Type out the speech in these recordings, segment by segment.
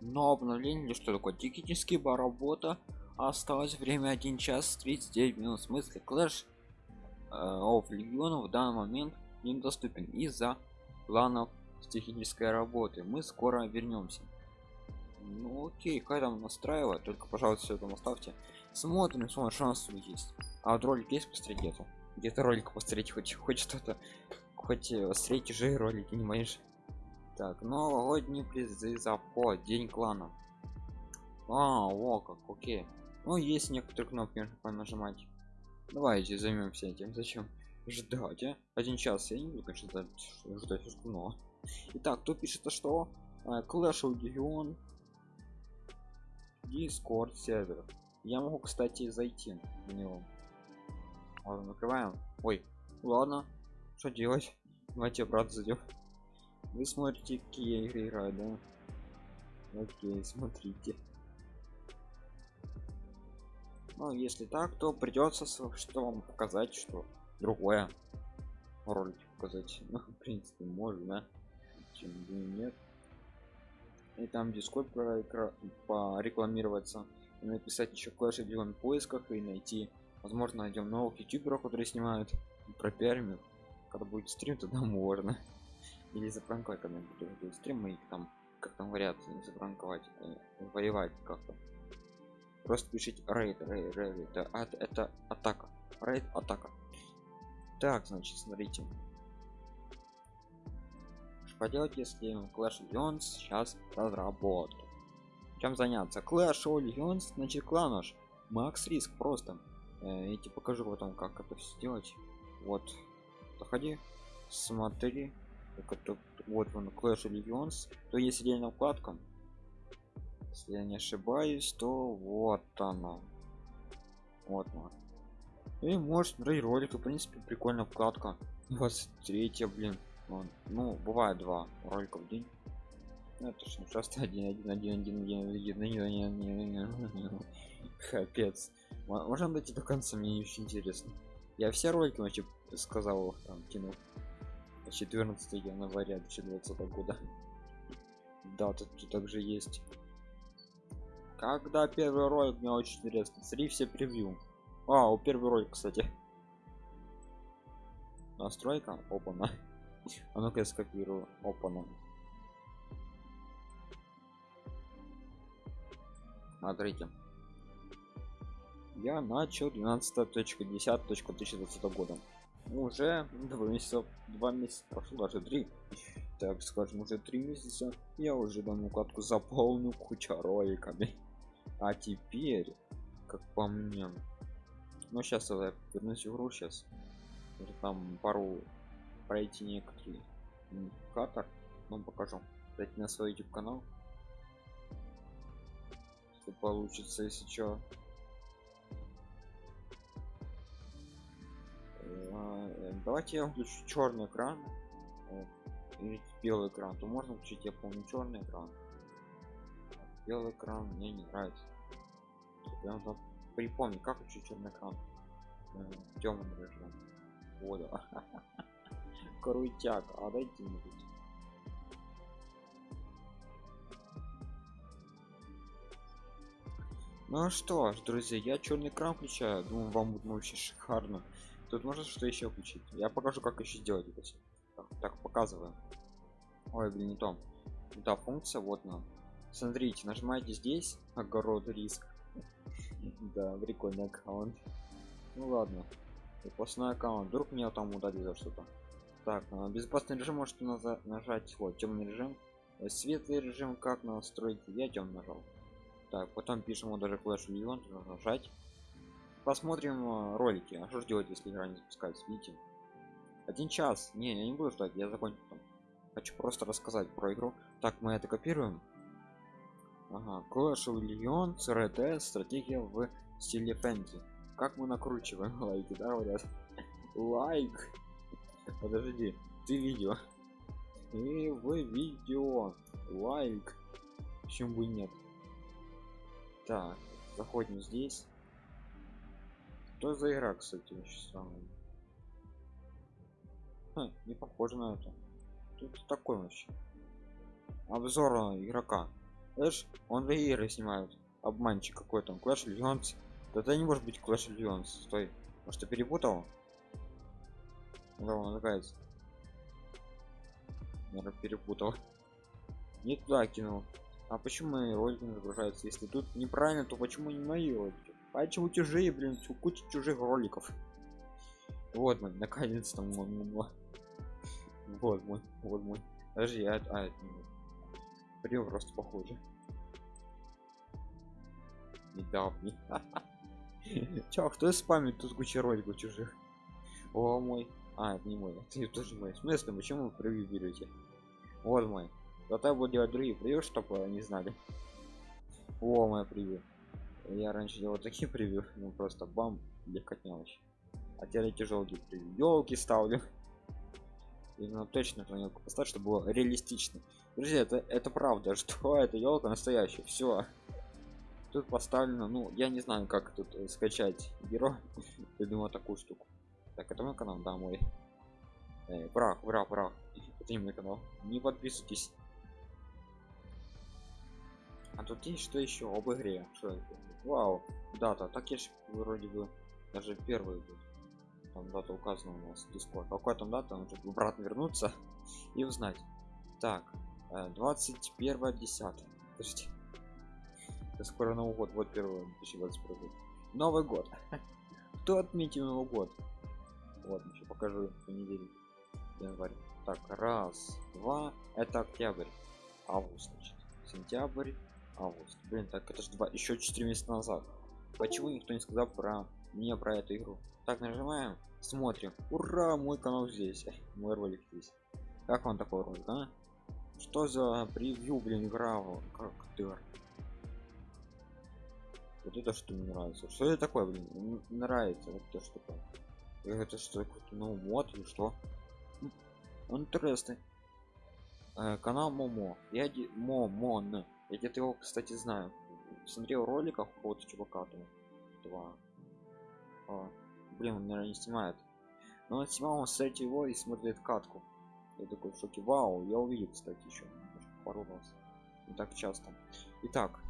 но обновление что такое? Технический бар работа. Осталось время 1 час 39 минут. В смысле клэш of легиона в данный момент недоступен из-за планов технической работы. Мы скоро вернемся. Ну окей как там настраивать? Только пожалуйста все там оставьте. Смотрим смотрим шанс есть. А вот ролик есть посмотреть где-то? Где-то ролик посмотреть хоть хоть что-то хоть э, смотреть уже ролики не моешь так новогодние призы за по день клана. А о как окей. Ну есть некоторые кнопки нажимать давайте займемся этим. Зачем? Ждать а? один час я не буду конечно ждать но итак кто пишет то что э, clash of Legion discord сервер. Я могу кстати зайти в него. Ладно накрываем ой ладно. Что делать? Давайте обратно зайдем вы смотрите какие игры играют да? Окей смотрите. Ну если так то придется что вам показать что другое. Ролик показать ну в принципе можно чем нет. И там дискорд порекламироваться и написать еще клэш в поисках и найти. Возможно найдем новых ютуберов которые снимают. Про пиарим когда будет стрим тогда можно или запранковать когда будет стрим и там как там говорят запранковать э, воевать как-то. Просто пишите рейд рейд рейд это, это, это атака. Рейд атака. Так значит смотрите. Что поделать если clash Legends сейчас разработку чем заняться? Clash Legends значит кланаш макс риск просто. Э, я тебе покажу потом как это все сделать. Вот. Заходи смотри вот он clash Legends то есть отдельная вкладка если я не ошибаюсь то вот она вот она и может смотреть ролик в принципе прикольная вкладка 23 блин ну бывает два ролика в день это ж не просто один один один один один один один капец можно дойти до конца мне очень интересно я все ролики вообще сказал там кинул 14 января 2020 года. Да тут также есть. Когда первый ролик мне очень интересно. Смотри все превью. А у первый ролик кстати. Настройка опана. А ну-ка я скопирую. Опана. Смотрите. Я начал 12.10.2020 года уже два месяца два месяца прошло даже три. Так скажем уже три месяца. Я уже данную кладку заполню куча роликами. А теперь как по мне ну сейчас я вернусь в игру сейчас там пару пройти некоторые катар вам покажу. Дать на свой youtube канал. Что получится если что э, давайте я включу черный экран. Или белый экран. То можно включить я помню черный экран. Белый экран мне не нравится. Я нужно припомнить как включить черный экран. Э, темный режим понял крутяк. А дайте мне ну а что ж друзья я черный экран включаю. Думаю вам будет вообще шикарно тут можно что еще включить. Я покажу как еще сделать это так, так показываю. Ой блин не то. Да функция вот нам смотрите нажимаете здесь огород риск. Да прикольный аккаунт. Ну ладно. Запасной аккаунт. Вдруг меня там удалили за что-то. Так безопасный режим можете нажать. Вот темный режим. Светлый режим как настроить? Я тем нажал. Так потом пишем даже Clash Legion нажать посмотрим э, ролики. А что делать если игра не запускается? Видите? Один час. Не я не буду ждать я закончу там. Хочу просто рассказать про игру. Так мы это копируем. Ага. Clash of Legion CRT стратегия в стиле фэнтези. Как мы накручиваем лайки да говорят лайк! Подожди ты видео. И вы видео. Лайк. Почему бы нет? Так заходим здесь что за игра кстати очень Ха, не похоже на это тут такой вообще обзор игрока Эш, он игры снимают. Обманщик какой-то. Clash Legends. Да это не может быть Clash Legends. Стой. Может, ты перепутал? Да, он называется. Наверное, перепутал. Не туда кинул. А почему мои ролики не загружаются? Если тут неправильно, то почему не мои ролики? А почему чужие, блин, куча чужих роликов? Вот мой, наконец-то мой, мой, Вот мой, вот мой. Подожди, а, а это не Прям просто похоже. Недавний. Чё, кто спамит тут куча роликов чужих? О мой. А, это не мой. Это тоже мой. В почему вы превью берете? Вот мой. Зато я буду делать другие превью, чтобы не знали. О, мой превью. Я раньше делал такие превью, ну просто бам, легкотня вообще. А теперь тяжелые превью. Елки ставлю. Именно точно планетку поставить, чтобы было реалистично. Друзья, это, это правда, что это елка настоящая. Все. Тут поставлено, ну, я не знаю, как тут э, скачать герой. Я думаю, такую штуку. Так, это мой канал, да, мой. Эй, прах, бра, прах. Это не мой канал. Не подписывайтесь. А тут есть что еще об игре? Что? Вау, дата. Так я же вроде бы даже первый был. Там дата указана у нас Discord. Какая там дата? Нужно обратно вернуться и узнать. Так, 21 э, 10 Подождите. Это скоро Новый год. Вот 1 2021 год. Новый год. Кто отметил Новый год? Вот, еще покажу понедельник. Январь. Так, раз, два. Это октябрь. Август, значит. Сентябрь, август. Блин, так это же два, еще 4 месяца назад. Почему никто не сказал про мне про эту игру? Так, нажимаем, смотрим. Ура, мой канал здесь. Мой ролик здесь. Как вам такой ролик, а? Что за превью, блин, игра? Как ты? Вот это что мне нравится. Что это такое, блин? Нравится. Вот это что такое. Это что, какой-то ну мод или что? Интересный. Э, канал Момо. Я. Момон. Я где-то его, кстати, знаю. Смотрел роликов какого-то чувака там. Два. А, блин, он, наверное, не снимает. Но он снимал, он кстати, его и смотрит катку. Я такой в шоке. Вау, я увидел, кстати, еще пару раз. Не так часто. Итак.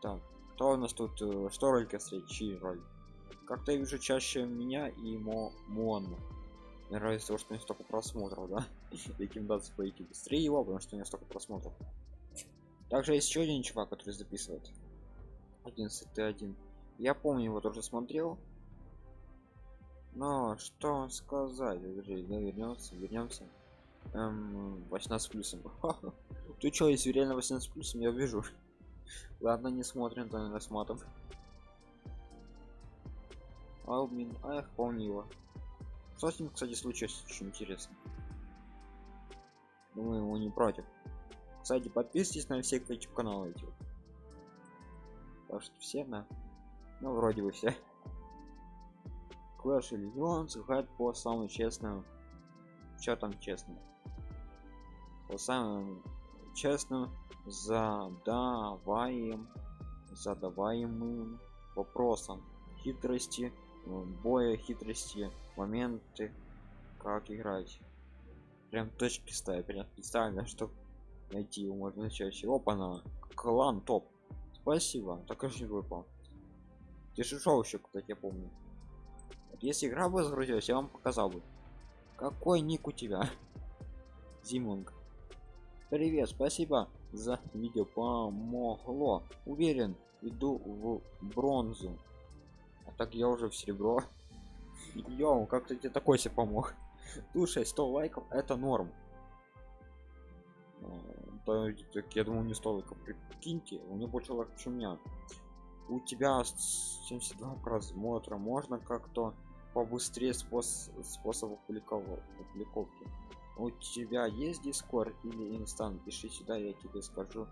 Так, кто у нас тут? Э, что ролики встречи ролик? как-то я вижу чаще меня и мо мон мне нравится то что не столько просмотров да. Рекомендации пойти быстрее его потому что не столько просмотров. Также есть еще один чувак который записывает. 11 1 я помню его тоже смотрел. Но что сказать? Да, вернется вернемся эм, 18 плюсом. Ты что если реально 18 плюсом я вижу ладно не смотрим то не рассматриваем Албин, ах, помню его. Что с ним, кстати, случилось, очень интересно. Думаю, его не против. Кстати, подписывайтесь на все YouTube каналы эти. Потому что все на... Ну, вроде бы все. Clash Legends играет по самому честному. Что там честно? По самым честным задаваем задаваемым вопросам хитрости боя хитрости моменты как играть. Прям точки ставить прям специально чтобы найти его можно чаще. Опа на клан топ. Спасибо так же выпал ты шел еще кстати я помню. Если игра бы загрузилась я вам показал бы. Какой ник у тебя? Зимунг. Привет спасибо за видео помогло. Уверен иду в бронзу а так я уже в серебро. Йоу, как-то тебе такой себе помог? Слушай 100 лайков это норм. Да, так, я думаю не 100 лайков. Прикиньте у него больше лайков чем у меня. У тебя 72 просмотра можно как-то побыстрее способ способ публиковки? У тебя есть дискорд или инстан пиши сюда я тебе скажу.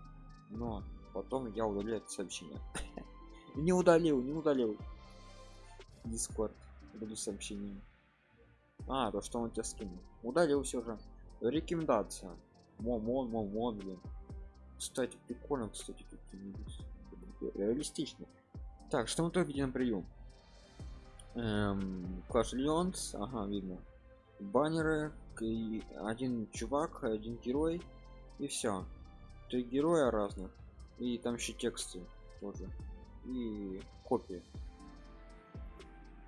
Но потом я удалю это сообщение. Не удалил не удалил Discord буду сообщением. А, то что он тебя скинул. Удалил все же. Рекомендация. Момон, момон, блин. Кстати, прикольно, кстати. Реалистично. Так, что мы тут видим прием? Эм, Clash Legends, ага, видно. Баннеры, один чувак, один герой, и все. три героя разных и там еще тексты тоже и копии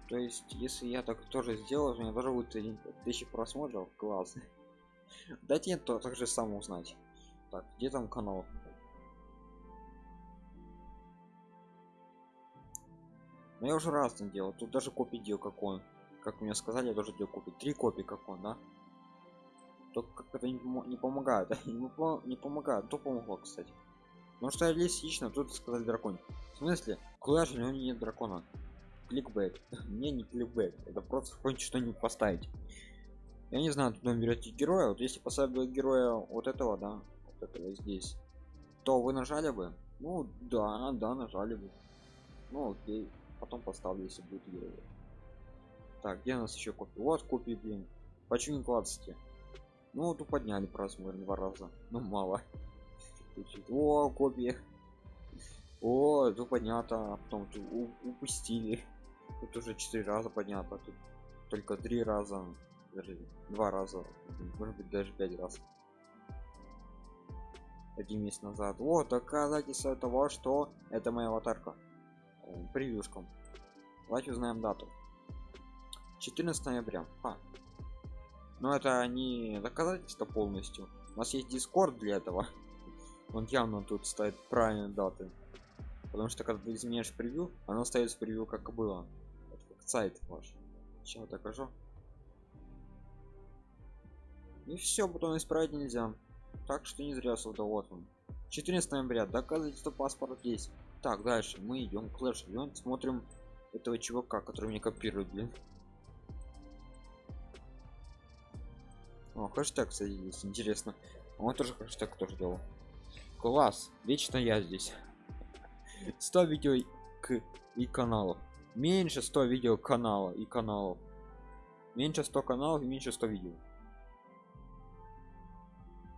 то есть если я так тоже сделал у меня даже будет тысячи просмотров класс. Дайте нет то также сам узнать. Так где там канал? Но я уже раз не делал. Тут даже копии делал как он как мне сказали я тоже делал копии. Три копии как он да? Только как это не, пом не помогает. Не, не помогает. То помогло кстати. Потому что я лично тут сказали дракон. В смысле? Куда же у него нет дракона кликбейт мне не кликбейт это просто хоть что-нибудь поставить. Я не знаю туда берете героя. Вот если поставить героя вот этого да вот этого здесь то вы нажали бы? Ну да да нажали бы. Ну окей. Потом поставлю если будет герой. Так где у нас еще копии? Вот копии блин. Почему не клацайте? Ну тут подняли просмотр два раза. Ну мало. О копии. О тут поднято а потом упустили тут уже четыре раза поднято тут только три раза даже два раза может быть даже пять раз. Один месяц назад. Вот доказательство того что это моя аватарка. Превьюшкам давайте узнаем дату. 14 ноября. А. но это не доказательство полностью. У нас есть дискорд для этого. Он явно тут стоит правильные даты потому что когда ты изменяешь превью оно остается превью как было. Это как сайт ваш. Сейчас докажу и все потом исправить нельзя. Так что не зря сюда вот он. 14 ноября. Доказательство паспорт здесь так дальше. Мы идем клэш идем смотрим этого чувака который мне копирует блин. О хэштег садились интересно. Он тоже хэштег тоже делал. Класс. Вечно я здесь 100 видео к и каналов. Меньше 100 видео канала и каналов. Меньше 100 каналов и меньше 100 видео.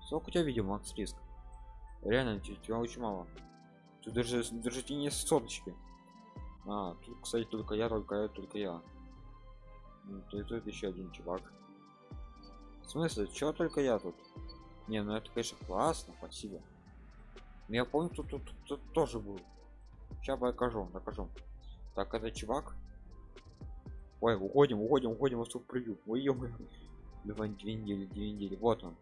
Сколько у тебя видео макс риск? Реально тебя очень мало. Тут даже держите не соточки а тут кстати только я только я только я. Ну, тут, тут еще один чувак. В смысле чего только я тут? Не ну это конечно классно спасибо. Я помню тут, тут, тут тоже был сейчас покажу докажу так это чувак. Ой уходим уходим уходим в превью ой ё две недели две недели. Вот он.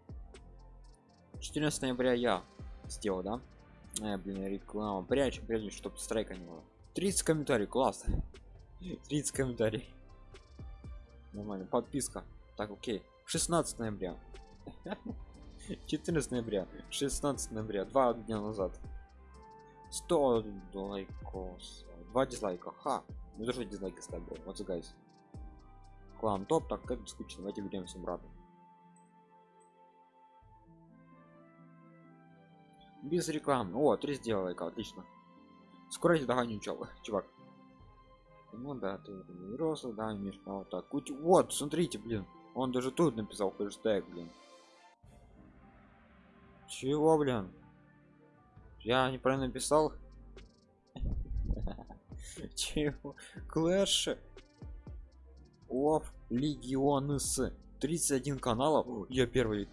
14 ноября я сделал да? Э, блин реклама прячь прячь чтобы страйка не было. 30 комментариев класс. 30 комментариев. Нормально подписка. Так окей. 16 ноября. 14 ноября. 16 ноября два дня назад 100 лайков 2 дизлайка. Ха ну даже дизлайки ставь вот гайс клан топ так как скучно давайте вернемся обратно. Без рекламы. О три сделал лайка отлично. Скоро я догоню чувак. Ну да ты взрослый да имеешь право так вот смотрите блин. Он даже тут написал хэштег блин. Чего блин я неправильно написал чего клэш оф легионс 31 каналов я первый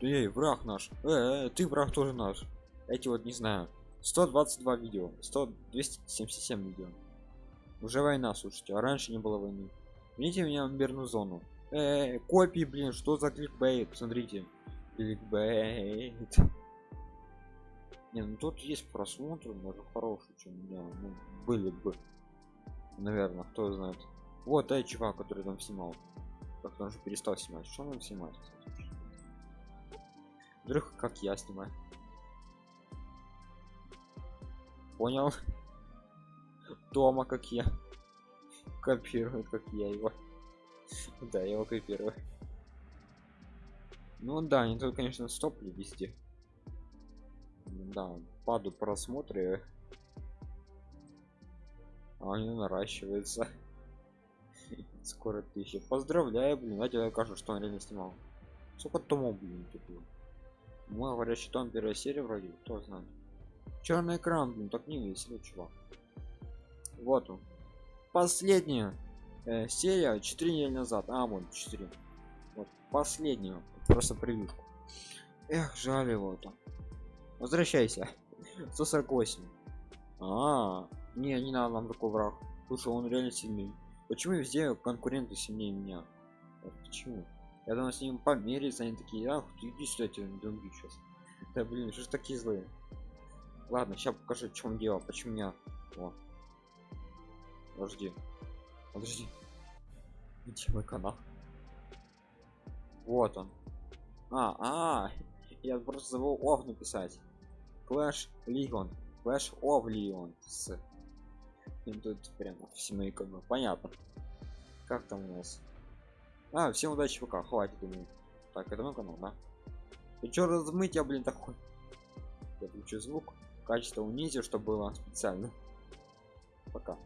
Эй, враг наш. Э, э, ты враг тоже наш. Эти вот не знаю. 122 видео. 100 277 видео. Уже война, слушайте. А раньше не было войны. Видите меня в мирную зону. Э, -э копии, блин, что за кликбейт? Смотрите. Кликбейт. Не, ну тут есть просмотры, даже хорошие, чем у меня ну, были бы. Наверное, кто знает. Вот, эй, чувак, который там снимал. Как он же перестал снимать. Что он снимает, кстати? Вдруг как я снимаю. Понял? Дома как я. Копирует, как я его. Да, я его копирую. Ну да, не только, конечно, стопли везде. Да, паду просмотры. А они наращиваются. Скоро тысяча. Поздравляю, блин. Я покажу, что он реально снимал. Сколько томов, блин, тупо. Мой говорящий том первая серия вроде, кто знает. Черный экран, блин, так не весело, чувак. Вот он. Последняя э, серия 4 недели назад. А, вот 4. Вот последнюю. Просто прививку. Эх, жаль его там. Возвращайся. 148. А, не, не надо нам такой враг. Слушай, он реально сильный. Почему везде конкуренты сильнее меня? Вот почему? Я думаю, с ним помериться, они такие, ах, ты иди сюда, тебя не сейчас. Да блин, что ж такие злые? Ладно, сейчас покажу, в чем дело, почему меня. О. Подожди. Подожди. Где мой канал? Вот он. А, а, я просто забыл ов написать. Clash Legion. Clash of Legions. И тут прямо все мои как бы понятно. Как там у нас? А, всем удачи пока, хватит думаю. Так, это мой канал, да? Ты чё размыть я, блин, такой? Я включу звук, качество унизил, чтобы было специально. Пока.